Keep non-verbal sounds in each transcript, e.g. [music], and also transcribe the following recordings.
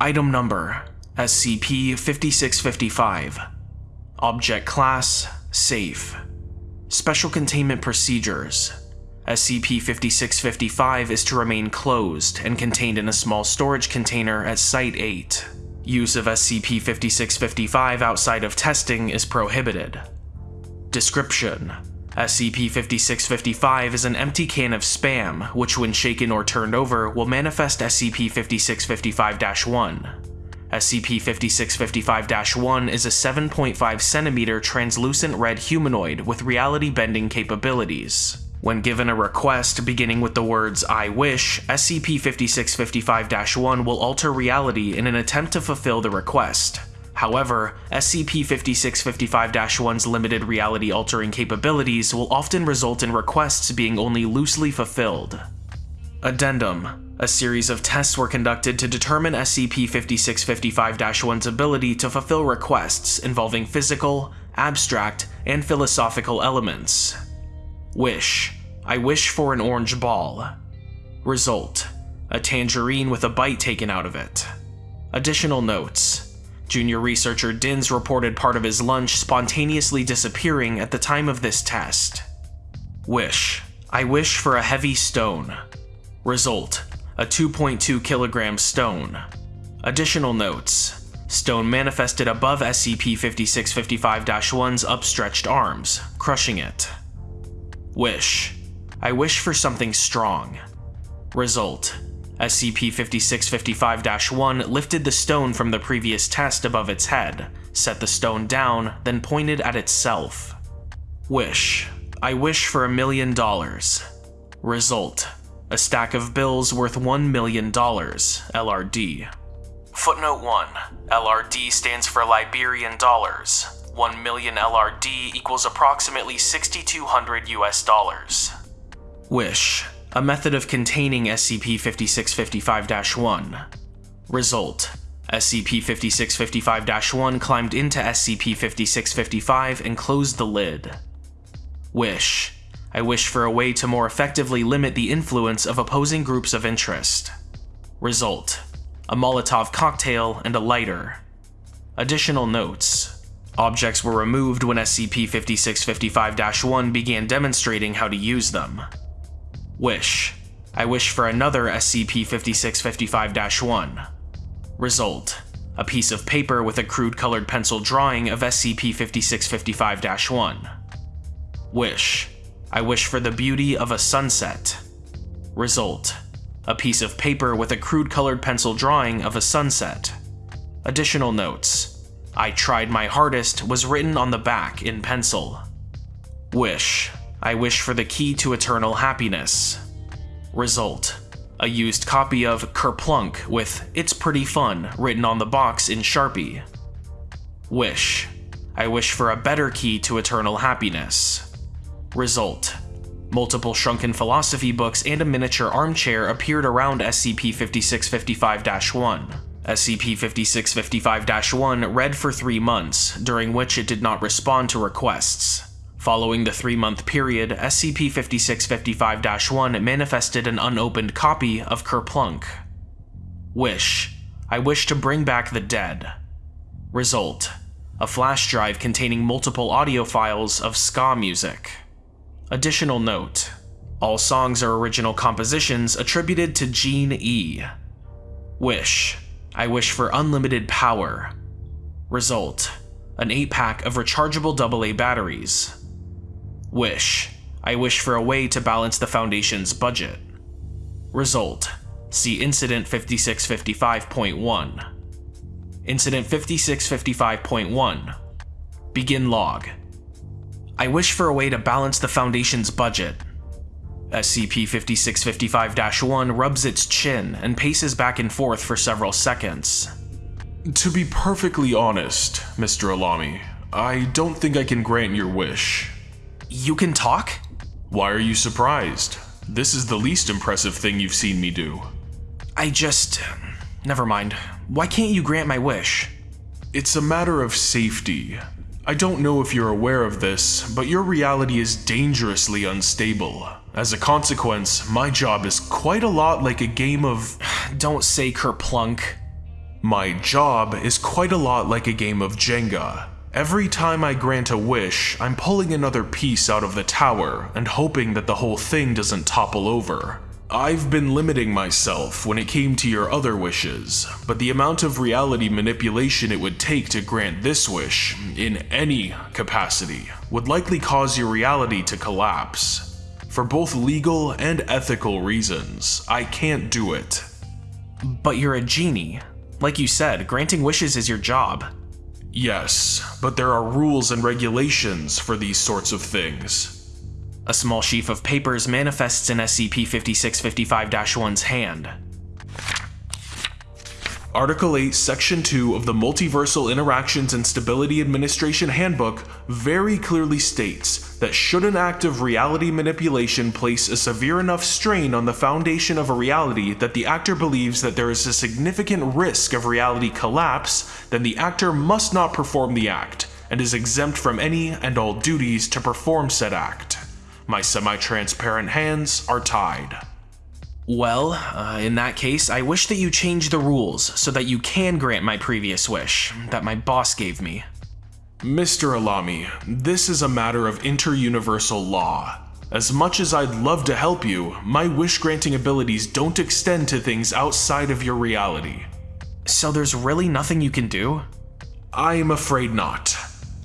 Item Number SCP-5655 Object Class Safe Special Containment Procedures SCP-5655 is to remain closed and contained in a small storage container at Site-8. Use of SCP-5655 outside of testing is prohibited. Description: SCP-5655 is an empty can of spam, which when shaken or turned over will manifest SCP-5655-1. SCP-5655-1 is a 7.5 centimeter translucent red humanoid with reality-bending capabilities. When given a request beginning with the words I wish, SCP-5655-1 will alter reality in an attempt to fulfill the request. However, SCP-5655-1's limited reality-altering capabilities will often result in requests being only loosely fulfilled. Addendum A series of tests were conducted to determine SCP-5655-1's ability to fulfill requests involving physical, abstract, and philosophical elements. Wish. I wish for an orange ball. Result. A tangerine with a bite taken out of it. Additional notes. Junior researcher Dins reported part of his lunch spontaneously disappearing at the time of this test. Wish. I wish for a heavy stone. Result. A 2.2 kilogram stone. Additional notes. Stone manifested above SCP-5655-1's upstretched arms, crushing it. Wish. I wish for something strong. Result. SCP-5655-1 lifted the stone from the previous test above its head, set the stone down, then pointed at itself. Wish. I wish for a million dollars. Result. A stack of bills worth $1 million, LRD. Footnote 1. LRD stands for Liberian dollars, 1 million LRD equals approximately 6,200 US dollars. Wish, a method of containing SCP-5655-1. Result, SCP-5655-1 climbed into SCP-5655 and closed the lid. Wish, I wish for a way to more effectively limit the influence of opposing groups of interest. Result, a Molotov cocktail and a lighter. Additional notes, Objects were removed when SCP-5655-1 began demonstrating how to use them. Wish. I wish for another SCP-5655-1. Result. A piece of paper with a crude colored pencil drawing of SCP-5655-1. Wish. I wish for the beauty of a sunset. Result. A piece of paper with a crude colored pencil drawing of a sunset. Additional notes. I tried my hardest was written on the back in pencil. Wish. I wish for the key to eternal happiness. Result. A used copy of Kerplunk with It's Pretty Fun written on the box in Sharpie. Wish. I wish for a better key to eternal happiness. Result. Multiple shrunken philosophy books and a miniature armchair appeared around SCP-5655-1. SCP-5655-1 read for three months, during which it did not respond to requests. Following the three-month period, SCP-5655-1 manifested an unopened copy of Kerplunk. Wish. I wish to bring back the dead. Result. A flash drive containing multiple audio files of ska music. Additional note. All songs are original compositions attributed to Gene E. Wish. I wish for unlimited power. Result, an 8-pack of rechargeable AA batteries. Wish, I wish for a way to balance the Foundation's budget. Result, see Incident 5655.1. Incident 5655.1. Begin log. I wish for a way to balance the Foundation's budget. SCP-5655-1 rubs its chin and paces back and forth for several seconds. To be perfectly honest, Mr. Alami, I don't think I can grant your wish. You can talk? Why are you surprised? This is the least impressive thing you've seen me do. I just... Uh, never mind. Why can't you grant my wish? It's a matter of safety. I don't know if you're aware of this, but your reality is dangerously unstable. As a consequence, my job is quite a lot like a game of. [sighs] Don't say Kerplunk. My job is quite a lot like a game of Jenga. Every time I grant a wish, I'm pulling another piece out of the tower and hoping that the whole thing doesn't topple over. I've been limiting myself when it came to your other wishes, but the amount of reality manipulation it would take to grant this wish, in any capacity, would likely cause your reality to collapse. For both legal and ethical reasons, I can't do it. But you're a genie. Like you said, granting wishes is your job. Yes, but there are rules and regulations for these sorts of things. A small sheaf of papers manifests in SCP-5655-1's hand. Article 8, Section 2 of the Multiversal Interactions and Stability Administration Handbook very clearly states that should an act of reality manipulation place a severe enough strain on the foundation of a reality that the actor believes that there is a significant risk of reality collapse, then the actor must not perform the act, and is exempt from any and all duties to perform said act. My semi-transparent hands are tied. Well, uh, in that case, I wish that you change the rules so that you can grant my previous wish that my boss gave me. Mr. Alami, this is a matter of inter-universal law. As much as I'd love to help you, my wish-granting abilities don't extend to things outside of your reality. So there's really nothing you can do? I am afraid not.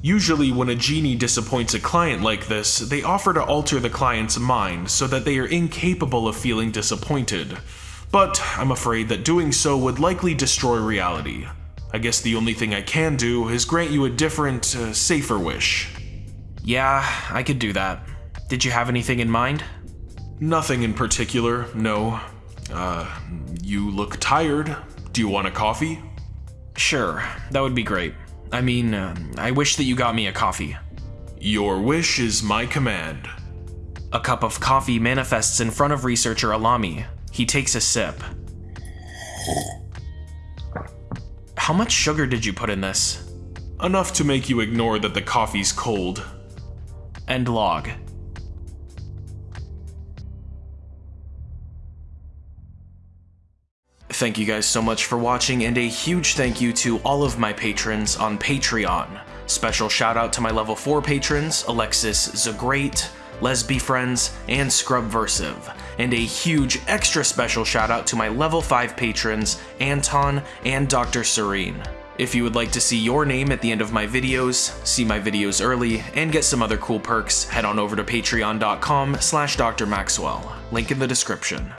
Usually when a genie disappoints a client like this, they offer to alter the client's mind so that they are incapable of feeling disappointed. But I'm afraid that doing so would likely destroy reality. I guess the only thing I can do is grant you a different, uh, safer wish. Yeah, I could do that. Did you have anything in mind? Nothing in particular, no. Uh, you look tired. Do you want a coffee? Sure, that would be great. I mean, uh, I wish that you got me a coffee. Your wish is my command. A cup of coffee manifests in front of researcher Alami. He takes a sip. How much sugar did you put in this? Enough to make you ignore that the coffee's cold. End log. Thank you guys so much for watching, and a huge thank you to all of my patrons on Patreon. Special shout out to my level 4 patrons, Alexis Zagrate, Lesby Friends, and Scrubversive. And a huge extra special shout out to my level 5 patrons, Anton and Dr. Serene. If you would like to see your name at the end of my videos, see my videos early, and get some other cool perks, head on over to patreon.com slash drmaxwell, link in the description.